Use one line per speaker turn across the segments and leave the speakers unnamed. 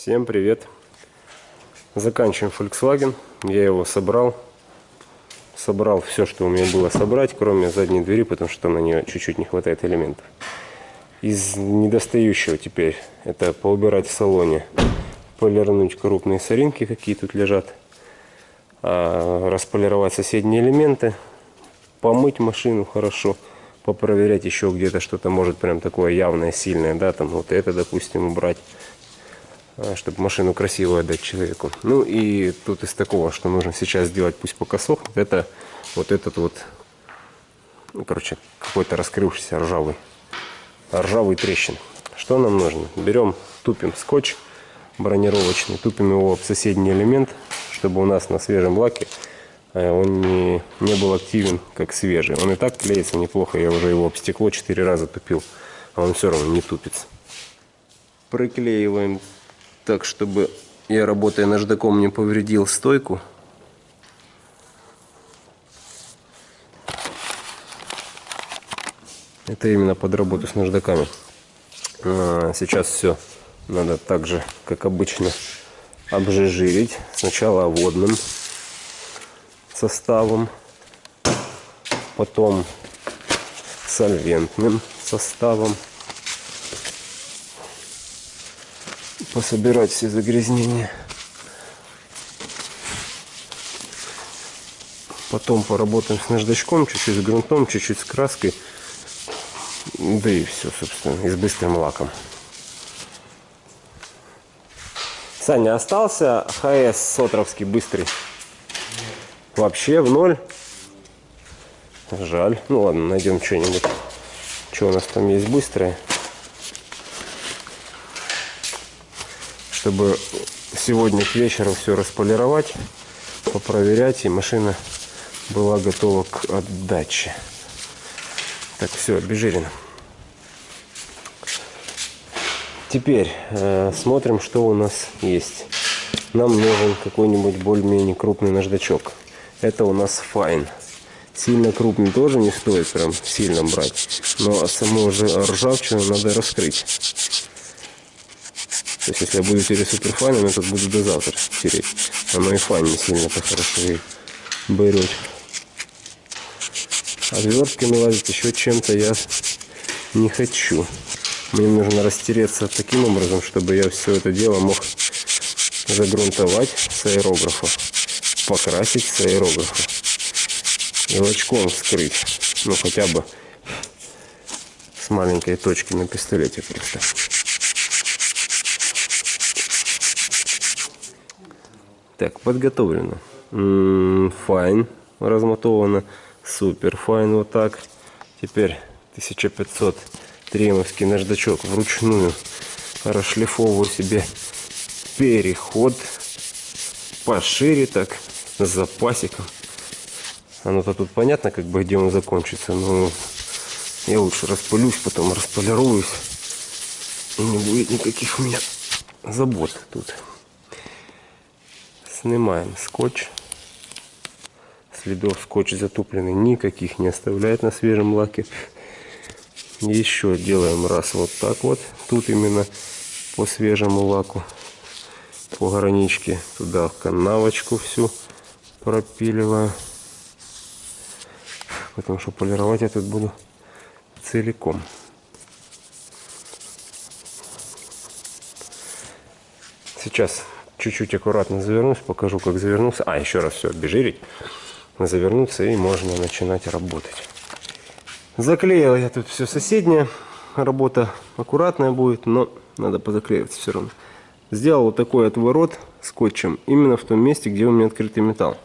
Всем привет! Заканчиваем Volkswagen. Я его собрал. Собрал все, что у меня было собрать, кроме задней двери, потому что на нее чуть-чуть не хватает элементов. Из недостающего теперь это поубирать в салоне, полирнуть крупные соринки, какие тут лежат, а, располировать соседние элементы, помыть машину хорошо, попроверять еще где-то что-то может прям такое явное, сильное, да, там вот это, допустим, убрать чтобы машину красивую отдать человеку. Ну и тут из такого, что нужно сейчас сделать, пусть пока сохнет, это вот этот вот, ну, короче, какой-то раскрывшийся ржавый, ржавый трещин. Что нам нужно? Берем, тупим скотч бронировочный, тупим его в соседний элемент, чтобы у нас на свежем лаке э, он не, не был активен, как свежий. Он и так клеится неплохо, я уже его об стекло 4 раза тупил, а он все равно не тупится. Приклеиваем так, чтобы я, работая наждаком, не повредил стойку. Это именно под работу с наждаками. А, сейчас все надо так же, как обычно, обжижирить. Сначала водным составом, потом сольвентным составом. Пособирать все загрязнения. Потом поработаем с наждачком, чуть-чуть с грунтом, чуть-чуть с краской. Да и все, собственно, и с быстрым лаком. Саня, остался ХС Сотровский быстрый? Вообще в ноль? Жаль. Ну ладно, найдем что-нибудь. Что у нас там есть быстрое? Чтобы сегодня к вечеру все располировать, попроверять, и машина была готова к отдаче. Так, все, обезжирено. Теперь э, смотрим, что у нас есть. Нам нужен какой-нибудь более-менее крупный наждачок. Это у нас файн. Сильно крупный тоже не стоит прям сильно брать. Но саму уже ржавчину надо раскрыть. То есть, если я буду тереть superfine ом, я тут буду до завтра тереть. Оно и fine не сильно-то хорошо и берет. Отвертками лазить еще чем-то я не хочу. Мне нужно растереться таким образом, чтобы я все это дело мог загрунтовать с аэрографа, покрасить с аэрографа и лачком вскрыть. Ну, хотя бы с маленькой точки на пистолете просто. Так, подготовлено. Файн размотовано. Super fine вот так. Теперь 1500 тремовский наждачок вручную расшлифовываю себе переход пошире так с запасиком. Оно-то тут понятно, как бы где он закончится, но я лучше распылюсь, потом располируюсь. И не будет никаких у меня забот тут. Снимаем скотч. Следов скотч затупленный никаких не оставляет на свежем лаке. Еще делаем раз вот так вот. Тут именно по свежему лаку. По граничке туда канавочку всю пропиливаю. Потому что полировать я тут буду целиком. Сейчас чуть-чуть аккуратно завернусь, покажу, как завернулся. А, еще раз все обезжирить, завернуться и можно начинать работать. Заклеил я тут все соседнее. Работа аккуратная будет, но надо позаклеиваться все равно. Сделал вот такой отворот скотчем именно в том месте, где у меня открытый металл.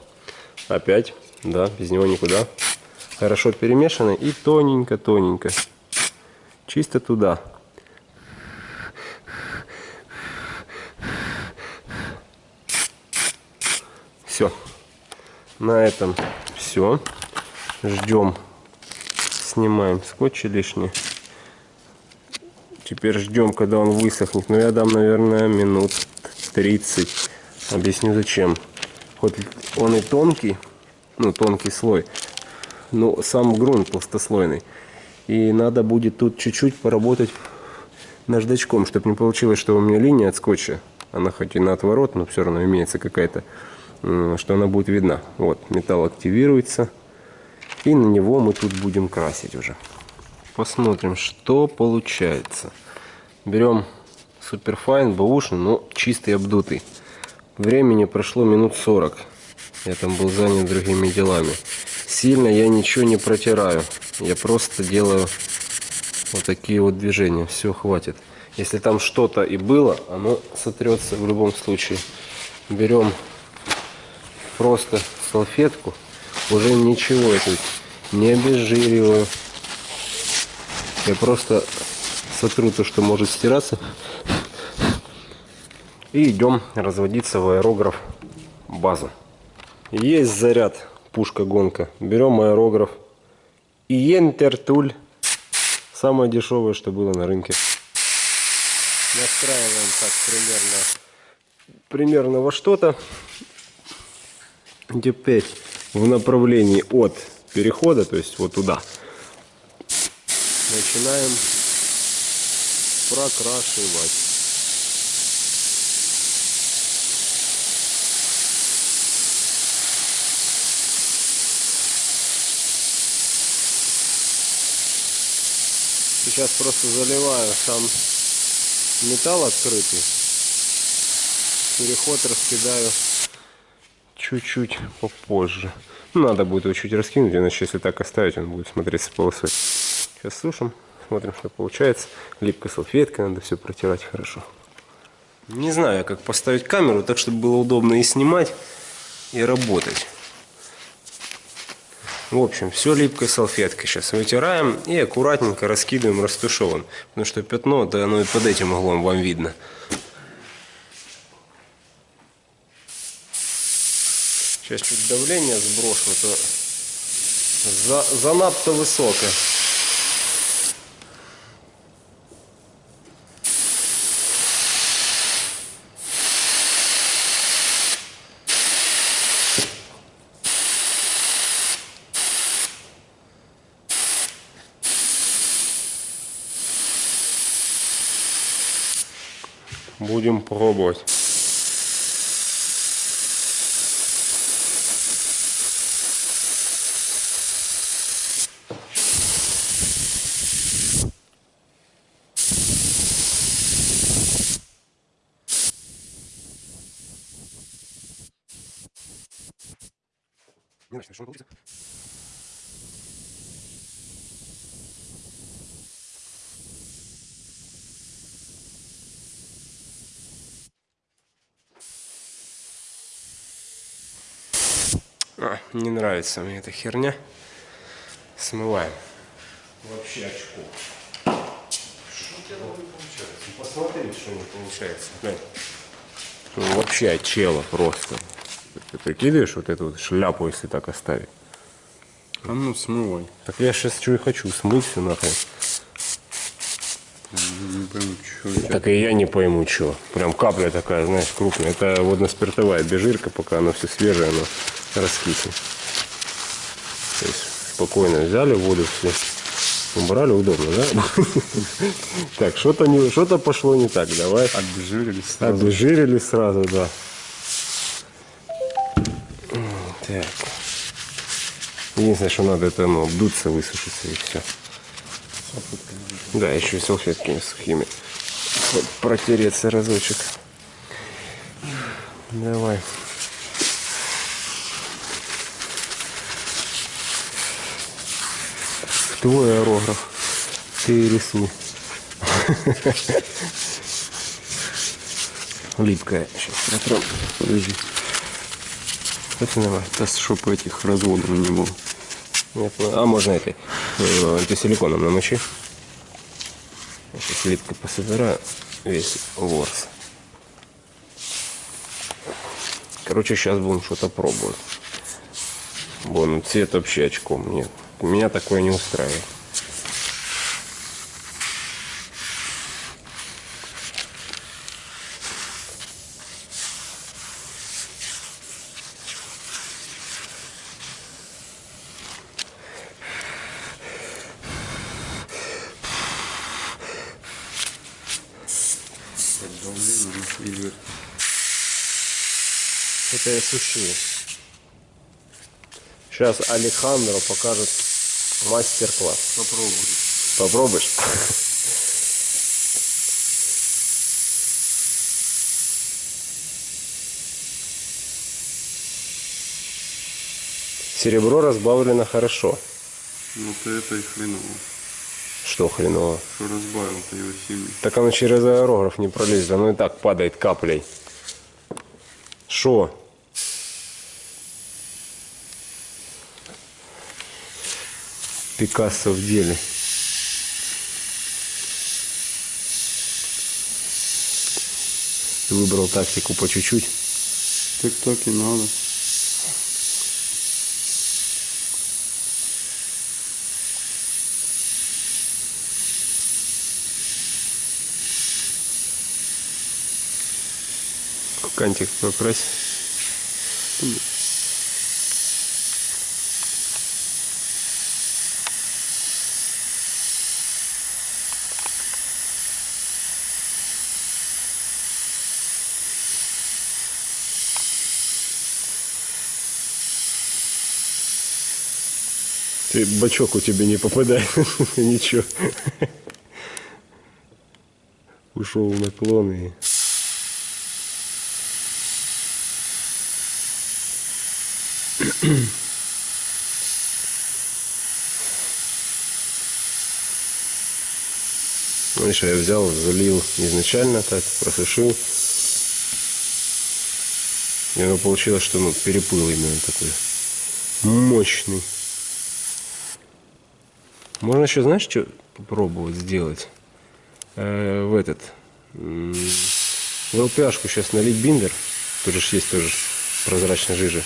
Опять, да, без него никуда. Хорошо перемешано и тоненько-тоненько. Чисто туда. Все. На этом все. Ждем. Снимаем скотч лишний. Теперь ждем, когда он высохнет. Но ну, я дам, наверное, минут 30. Объясню зачем. Хоть он и тонкий, ну, тонкий слой, но сам грунт толстослойный. И надо будет тут чуть-чуть поработать наждачком, чтобы не получилось, что у меня линия от скотча Она хоть и на отворот, но все равно имеется какая-то, что она будет видна. Вот, металл активируется. И на него мы тут будем красить уже. Посмотрим, что получается. Берем суперфайн, бэушный, но чистый, обдутый. Времени прошло минут 40. Я там был занят другими делами. Сильно я ничего не протираю. Я просто делаю вот такие вот движения. Все, хватит. Если там что-то и было, оно сотрется в любом случае. Берем просто салфетку. Уже ничего тут не обезжириваю. Я просто сотру то, что может стираться. И идем разводиться в аэрограф базу. Есть заряд, пушка-гонка. Берем аэрограф. И Ентертуль. Самое дешевое, что было на рынке. Настраиваем так примерно, примерно во что-то. Теперь в направлении от перехода, то есть вот туда, начинаем прокрашивать. Сейчас просто заливаю сам металл открытый. Переход раскидаю чуть-чуть попозже. Ну, Надо будет его чуть раскинуть, иначе если так оставить, он будет смотреться полосой. Сейчас сушим, смотрим, что получается. Липкой салфеткой надо все протирать хорошо. Не знаю, как поставить камеру так, чтобы было удобно и снимать, и работать. В общем, все липкой салфеткой сейчас вытираем и аккуратненько раскидываем растушеван. Потому что пятно, да оно и под этим углом вам видно. Сейчас чуть давление сброшу, а то за, занадто высокое. Будем пробовать. Не знаю, что он получится. А, не нравится мне эта херня. Смываем. Вообще очко. Что у тебя не получается? Ну, посмотри, что не получается. Глянь. Ну, вообще очело просто. Ты прикидываешь вот эту вот шляпу, если так оставить?
А ну смывай.
Так я сейчас что и хочу, смыть все нахрен.
Не пойму, что.
Так и я не пойму, что. Прям капля такая, знаешь, крупная. Это водно-спиртовая бежирка, пока она все свежее, оно раскиснет. То есть спокойно взяли воду все, убрали, удобно, да? Так, что-то не, что-то пошло не так, давай.
Обезжирились сразу.
Обезжирили сразу, да. Так. Единственное, что надо, это ну, обдуться, высушиться и все. Да, еще и салфетками сухими. Вот протереться разочек. Давай. Твой аэрограф. Ты рисуй. Липкая. Сейчас протрем. Подожди. Это нормально.
Да, чтобы этих разводов не было.
Нет, а можно этой э, антисиликоном намочи. Я Сейчас липкой пособираю весь ворс. Короче, сейчас будем что-то пробовать. Вон, цвет вообще очком. Нет, меня такое не устраивает. Это я сушу. Сейчас Алехандро покажет мастер-класс.
Попробуй.
Попробуешь? Серебро разбавлено хорошо.
Вот это и хреново.
Что хреново?
Что разбавил-то его сильно.
Так оно через аэрограф не пролезет, оно и так падает каплей. Шо? Пикассо в деле. Выбрал тактику по чуть-чуть.
Так так и надо.
Кантик покрась. Ты бачок у тебя не попадает. Ничего. Ушел в наклон и... Видишь, я взял, залил изначально так, просушил. И оно получилось, что ну, перепыл именно такой мощный. Можно еще, знаешь, что попробовать сделать? Э, в этот. В ЛПшку сейчас налить биндер. Тут же есть тоже прозрачная жижа.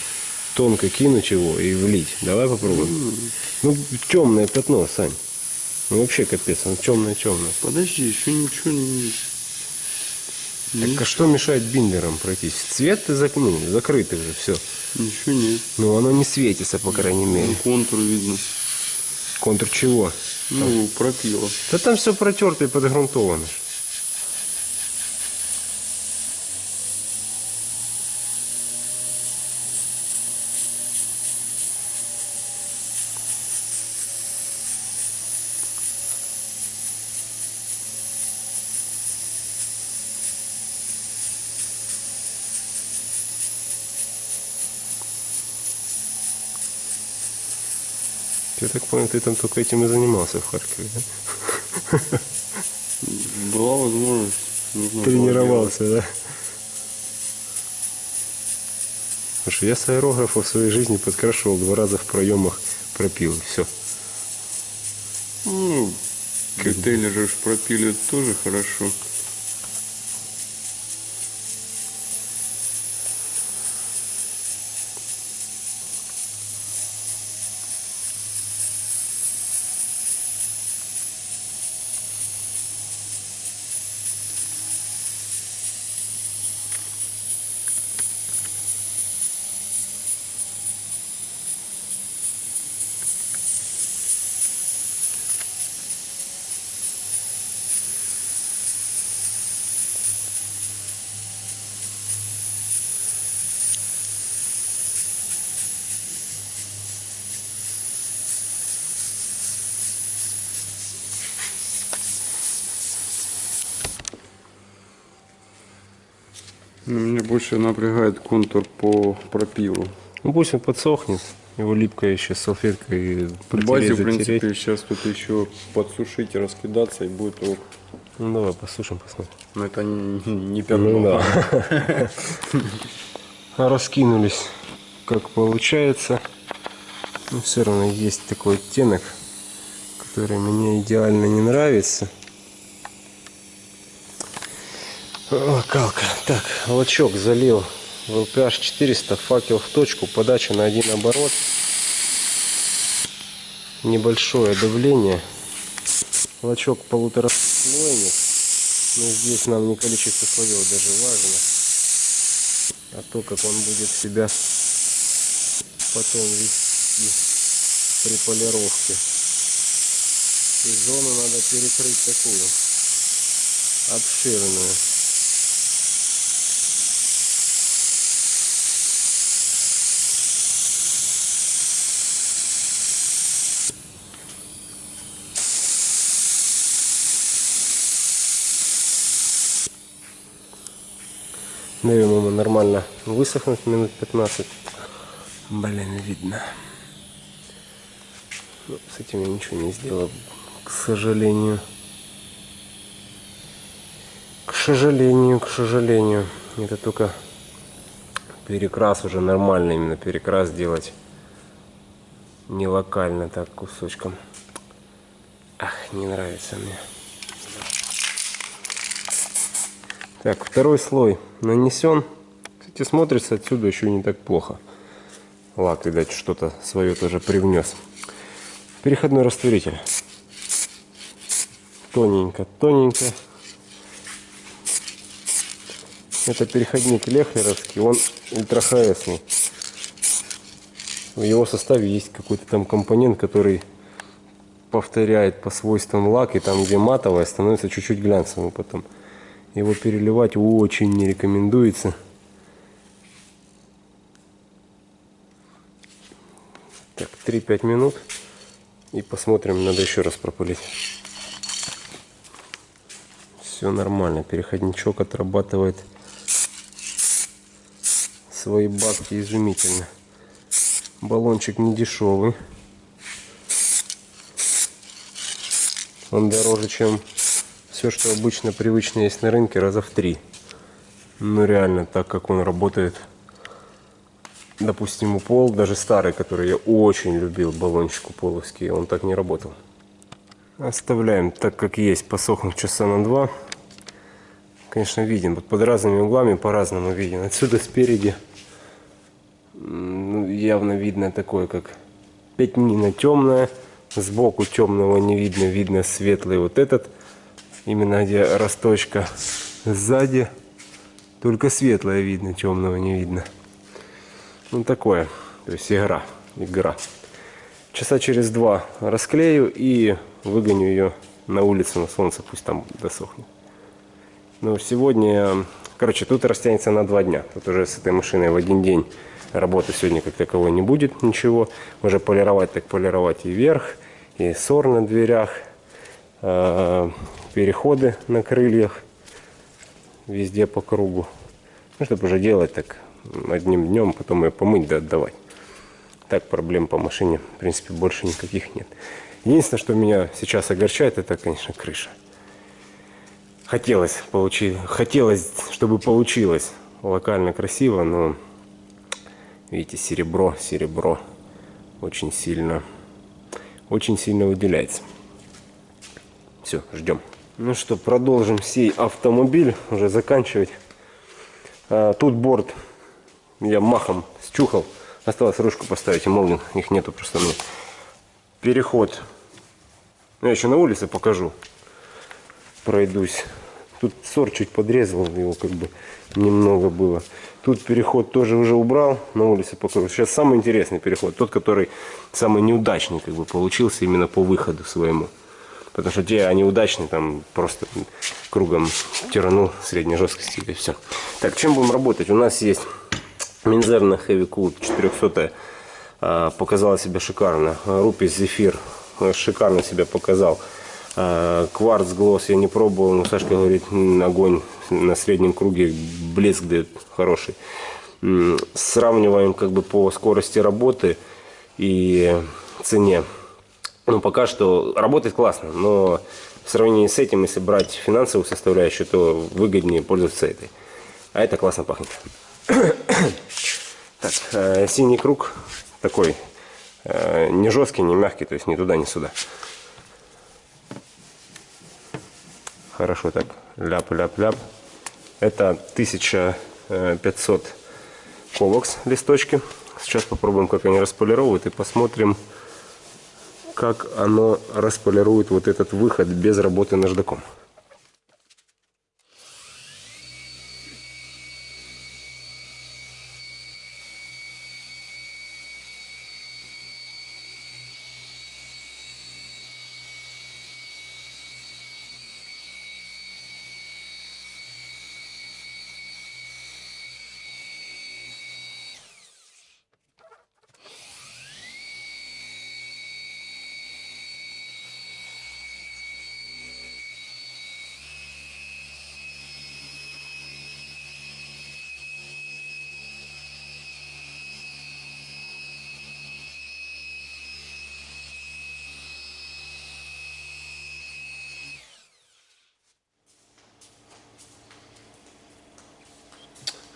Тонко кинуть его и влить. Давай попробуем. Ну, темное пятно, Сань. Ну вообще капец, оно темное-темное.
Подожди, еще ничего не...
Так а что мешает биндером пройтись? Цвет ты зак- ну, закрытый уже, все.
Ничего нет.
Ну оно не светится, по крайней
Ну,
мере.
контур видно.
Контур чего?
Ну, пропила.
Да там все протерто и подгрунтовано. Я так понял, ты там только этим и занимался в Харькове, да?
Была возможность.
Тренировался, да? Что я с аэрографа в своей жизни подкрашивал два раза в проемах пропил. Все.
Ну, коктейли же пропили тоже хорошо. Меня больше напрягает контур по пропилу.
Ну пусть он подсохнет. Его липкая еще салфеткой
По базе, в принципе, сейчас тут еще подсушить и раскидаться, и будет ок.
Ну давай послушаем, посмотрим.
Но это не, не пятно.
Ну да. Раскинулись, как получается. Но все равно есть такой оттенок, который мне идеально не нравится. Локалка. Так, лачок залил в LPH 400, факел в точку, подача на один оборот. Небольшое давление. Лачок полутораслойник. Но здесь нам не количество слоев даже важно, а то, как он будет себя потом вести при полировке. И зону надо перекрыть такую, обширную. Даем ему нормально высохнуть минут 15. Блин, видно. Ну, с этим я ничего не сделал, к сожалению. К сожалению, к сожалению. Это только перекрас уже нормально именно перекрас делать. Не локально так кусочком. Ах, не нравится мне. Так, второй слой нанесен. Кстати, смотрится отсюда еще не так плохо. Лак, видать, что-то свое тоже привнес. Переходной растворитель. Тоненько, тоненько. Это переходник Лехлеровский, он ультрахаэсный. В его составе есть какой-то там компонент, который повторяет по свойствам лак, и там, где матовое, становится чуть-чуть глянцевым потом. Его переливать очень не рекомендуется. Так, 3-5 минут. И посмотрим, надо еще раз пропылить. Все нормально, переходничок отрабатывает свои бабки изумительно. Баллончик не дешевый. Он дороже, чем все, что обычно привычно есть на рынке, раза в три. Ну реально, так как он работает, допустим, у пол, даже старый, который я очень любил, баллончик уполовский, он так не работал. Оставляем так, как есть, посохнуть часа на два. Конечно, виден, вот под разными углами по-разному виден. Отсюда спереди ну, явно видно такое, как пятнина темная. Сбоку темного не видно, видно светлый вот этот. Именно где росточка. Сзади только светлое видно, темного не видно. Ну такое, то есть игра, игра. Часа через два расклею и выгоню ее на улицу, на солнце, пусть там досохнет. Но сегодня, короче, тут растянется на два дня. Тут уже с этой машиной в один день работы сегодня как таковой не будет ничего. Уже полировать так полировать и верх, и сор на дверях, переходы на крыльях, везде по кругу. Ну, чтобы уже делать так одним днем, потом ее помыть да отдавать. Так проблем по машине, в принципе, больше никаких нет. Единственное, что меня сейчас огорчает, это, конечно, крыша. Хотелось получить, хотелось, чтобы получилось локально красиво, но Видите, серебро, серебро очень сильно, очень сильно выделяется. Все, ждем. Ну что, продолжим сей автомобиль, уже заканчивать. А, тут борт я махом счухал. Осталось ручку поставить, и молнин, их нету просто мне. Переход. Я еще на улице покажу. Пройдусь. Тут сор чуть подрезал, его как бы немного было. Тут переход тоже уже убрал, на улице покрыл. Сейчас самый интересный переход, тот, который самый неудачный как бы получился именно по выходу своему. Потому что те, они удачные, там просто кругом тиранул средней жесткости и все. Так, чем будем работать? У нас есть Минзерна Heavy Cool 400 а, показала себя шикарно. Рупис Зефир а, шикарно себя показал. А, кварц глосс я не пробовал, но Сашка говорит, огонь на среднем круге, блеск дает хороший. Сравниваем как бы по скорости работы и цене. Ну, пока что работает классно, но в сравнении с этим, если брать финансовую составляющую, то выгоднее пользоваться этой. А это классно пахнет. так, э, синий круг такой, э, не жесткий, не мягкий, то есть ни туда, ни сюда. Хорошо так, ляп-ляп-ляп. Это 1500 ковокс листочки. Сейчас попробуем, как они располировывают и посмотрим, как оно располирует вот этот выход без работы наждаком.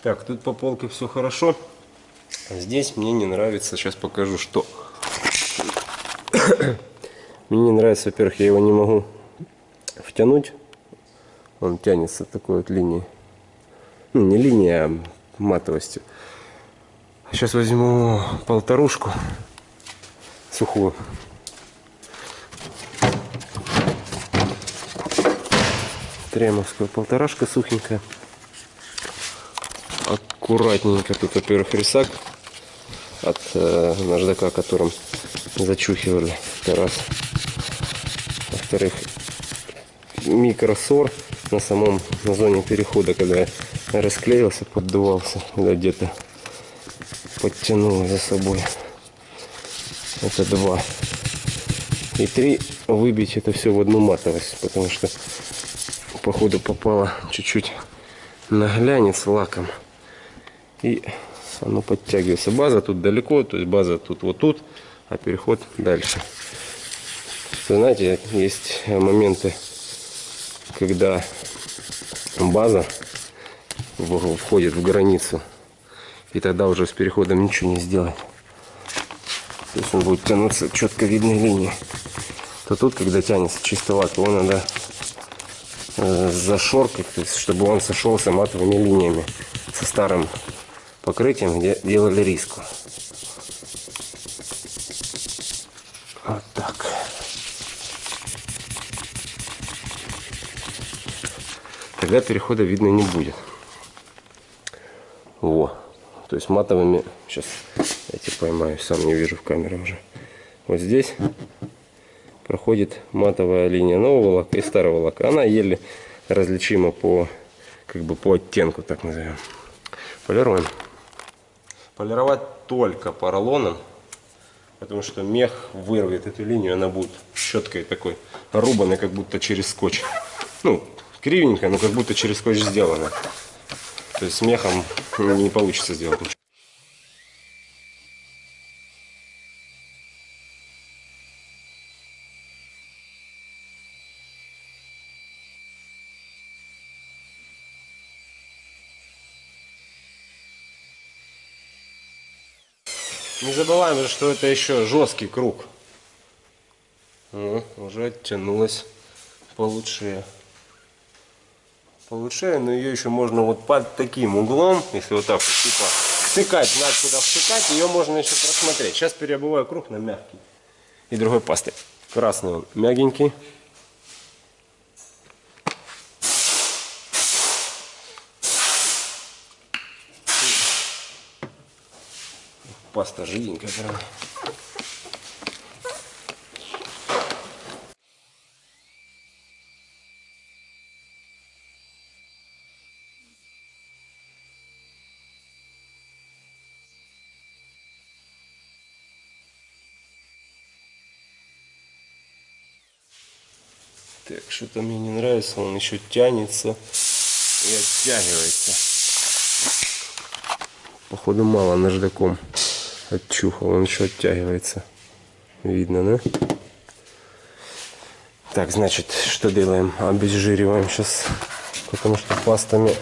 Так, тут по полке все хорошо. А Здесь мне не нравится. Сейчас покажу, что. Мне не нравится, во-первых, я его не могу втянуть. Он тянется такой вот линией. Ну, не линией, а матовостью. Сейчас возьму полторушку сухую. Тремовская полторашка сухенькая. Аккуратненько тут, во-первых, рисак от э, наждака, которым зачухивали. Это раз. Во-вторых, микросор на самом на зоне перехода, когда я расклеился, поддувался, когда где-то подтянул за собой. Это два. И три выбить это все в одну матовость, потому что походу попало чуть-чуть на глянец лаком. И оно подтягивается. База тут далеко, то есть база тут вот тут, а переход дальше. Вы знаете, есть моменты, когда база входит в границу, и тогда уже с переходом ничего не сделать. То есть он будет тянуться четко видной линией. То тут, когда тянется чисто лак, его надо э, зашоркать, то есть, чтобы он сошелся матовыми линиями со старым покрытием, где делали риску. Вот так. Тогда перехода видно не будет. Во. То есть матовыми, сейчас эти поймаю, сам не вижу в камере уже. Вот здесь проходит матовая линия нового лака и старого лака. Она еле различима по, как бы по оттенку, так назовем. Полируем. Полировать только поролоном, потому что мех вырвет эту линию, она будет четкой такой, рубаной, как будто через скотч. Ну, кривенько, но как будто через скотч сделано. То есть с мехом не получится сделать ничего. Не забываем же, что это еще жесткий круг. Ну, уже оттянулась получше. Получше, но ее еще можно вот под таким углом, если вот так вот, типа, втыкать, знать куда втыкать, ее можно еще просмотреть. Сейчас переобуваю круг на мягкий. И другой пастой. Красный он мягенький. Паста жиденькая прям. Так, что-то мне не нравится, он еще тянется и оттягивается. Походу мало наждаком отчухал, он еще оттягивается. Видно, да? Так, значит, что делаем? Обезжириваем сейчас, потому что пастами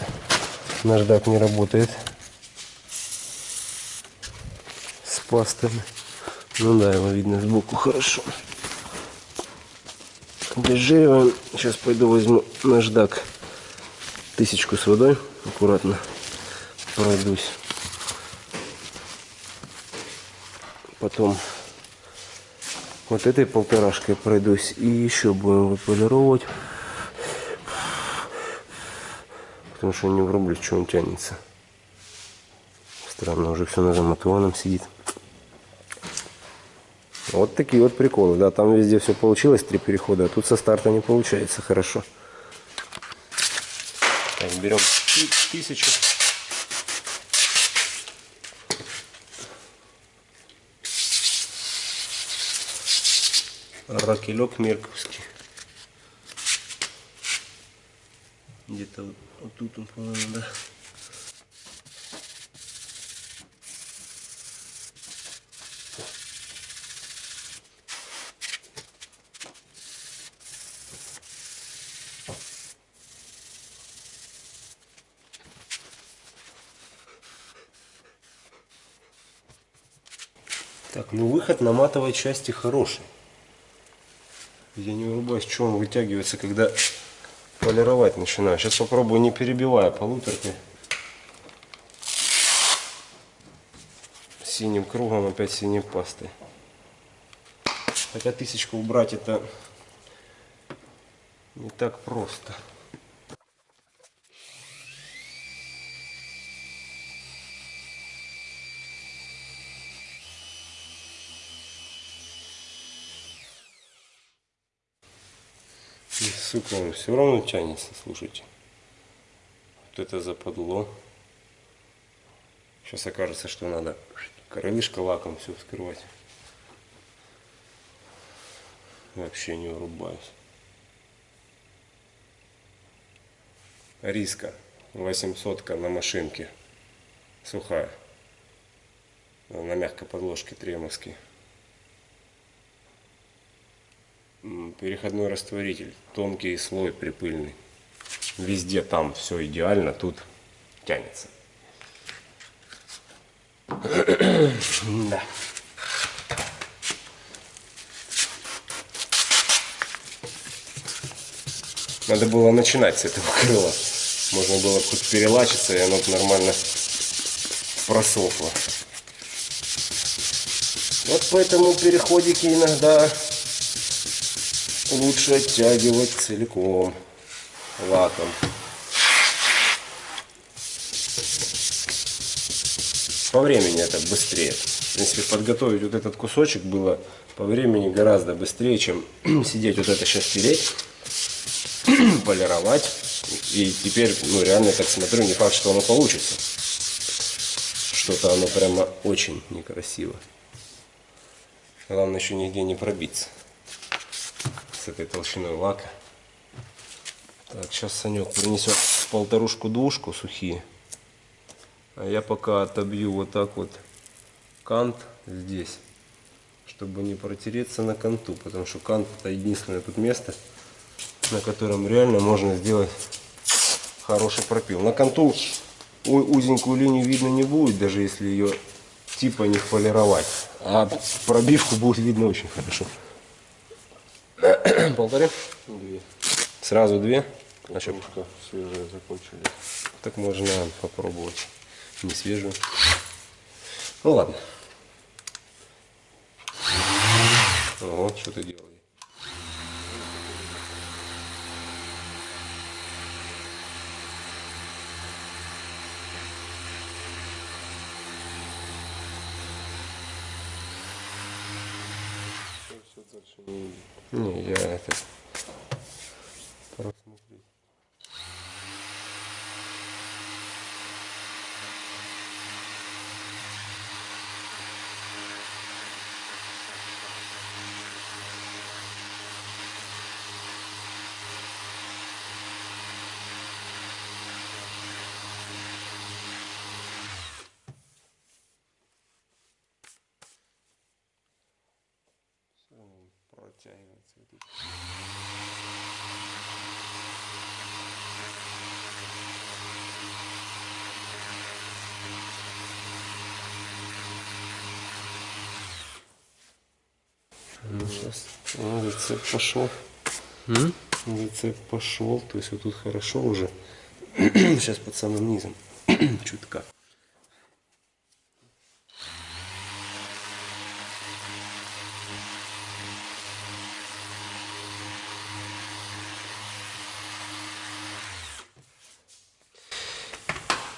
наждак не работает. С пастами. Ну да, его видно сбоку хорошо. Обезжириваем. Сейчас пойду возьму наждак. Тысячку с водой. Аккуратно пройдусь. Потом вот этой полторашкой пройдусь. И еще будем выполировать. Потому что не врублюсь, что он тянется. Странно, уже все на замотованном сидит. Вот такие вот приколы. Да, там везде все получилось, три перехода, а тут со старта не получается хорошо. Так, берем ты- тысячу. ракелек мерковский. Где-то вот, вот тут он, по-моему, да. Так, ну выход на матовой части хороший. Я не вырубаюсь, что он вытягивается, когда полировать начинаю. Сейчас попробую, не перебивая полуторкой. Синим кругом, опять синей пастой. Хотя тысячку убрать это не так просто. Он все равно тянется, слушайте. Вот это западло. Сейчас окажется, что надо крылышко лаком все вскрывать. Вообще не врубаюсь. Риска 800 на машинке. Сухая. На мягкой подложке тремовский. М, Переходной растворитель. Тонкий слой припыльный. Везде там все идеально, тут тянется. Да. Надо было начинать с этого крыла. Можно было бы хоть перелачиться, и оно нормально просохло. Вот поэтому переходики иногда лучше оттягивать целиком лаком. По времени это быстрее. В принципе, подготовить вот этот кусочек было по времени гораздо быстрее, чем сидеть вот это сейчас тереть, полировать. И теперь, ну, реально так смотрю, не факт, что оно получится. Что-то оно прямо очень некрасиво. Главное еще нигде не пробиться этой толщиной лака. Так, сейчас Санек принесет полторушку-двушку сухие. А я пока отобью вот так вот кант здесь, чтобы не протереться на канту, потому что кант это единственное тут место, на котором реально можно сделать хороший пропил. На канту узенькую линию видно не будет, даже если ее типа не полировать, а пробивку будет видно очень хорошо. Полторы?
Две.
Сразу две? А что,
свежие закончились.
так можно попробовать. Не свежую. Ну ладно. Вот, что ты делаешь.
Все дальше не видно.
Не, я это... просмотреть.
Всё равно идут.
Ну, сейчас ну, рецепт пошел. Рецепт пошел. То есть вот тут хорошо уже. Сейчас под самым низом. Чутка.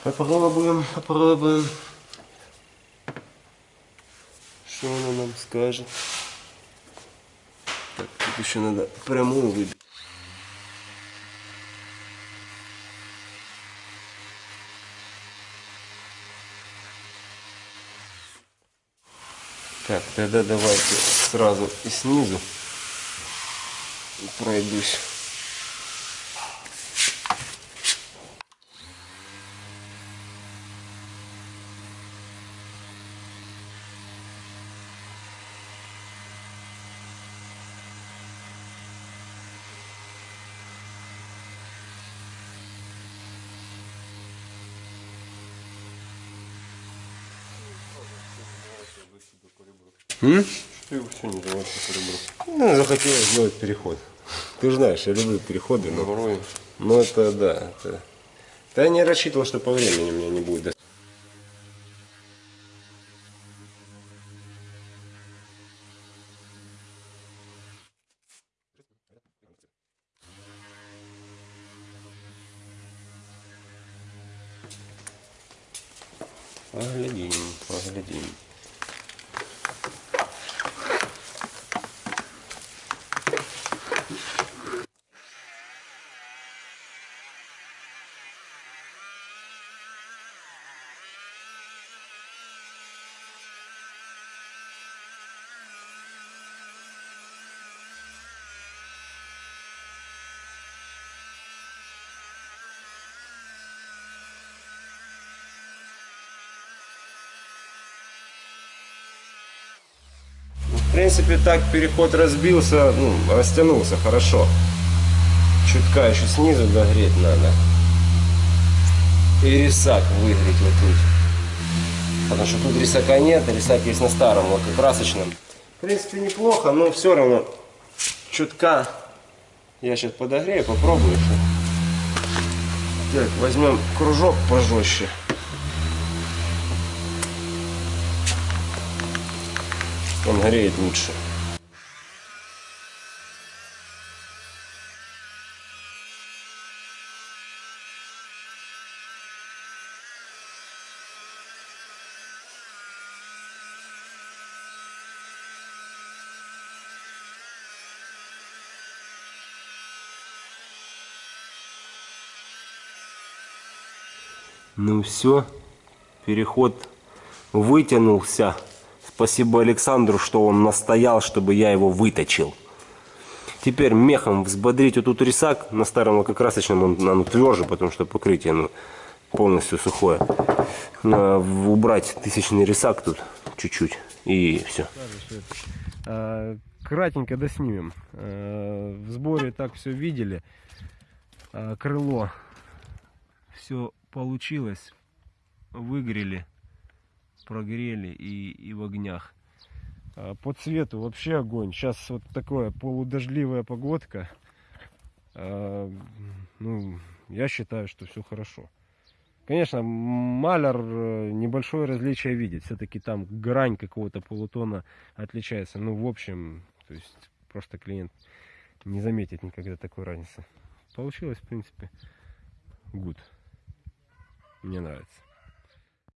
Попробуем, попробуем. Что она нам скажет? Так, тут еще надо прямую выбить. Так, тогда давайте сразу и снизу пройдусь. М?
Ты его все не по.
Ну, захотелось сделать переход. Ты же знаешь, я люблю переходы, но, но это да. Это... Да я не рассчитывал, что по времени у меня не будет. до- Поглядим, поглядим. В принципе, так переход разбился, ну, растянулся хорошо. Чутка еще снизу догреть надо. И рисак выгреть вот тут. Потому что тут рисака нет, рисак есть на старом лакокрасочном. В принципе, неплохо, но все равно чутка. Я сейчас подогрею, попробую еще. Так, возьмем кружок пожестче. Он греет лучше. Ну все, переход вытянулся. Спасибо Александру, что он настоял, чтобы я его выточил. Теперь мехом взбодрить вот тут рисак. На старом лакокрасочном он, он тверже, потому что покрытие ну, полностью сухое. В- убрать тысячный рисак тут чуть-чуть и все.
А, Кратенько доснимем. А, В сборе так все видели. А, Крыло. Все получилось. Выгрели, прогрели и, и в огнях. А, По цвету вообще огонь. Сейчас вот такое полудождливая погодка. А, Ну, я считаю, что все хорошо. Конечно, маляр э, небольшое различие видит. Все-таки там грань какого-то полутона отличается. Ну, в общем, то есть просто клиент не заметит никогда такой разницы. Получилось, в принципе, good. Мне нравится.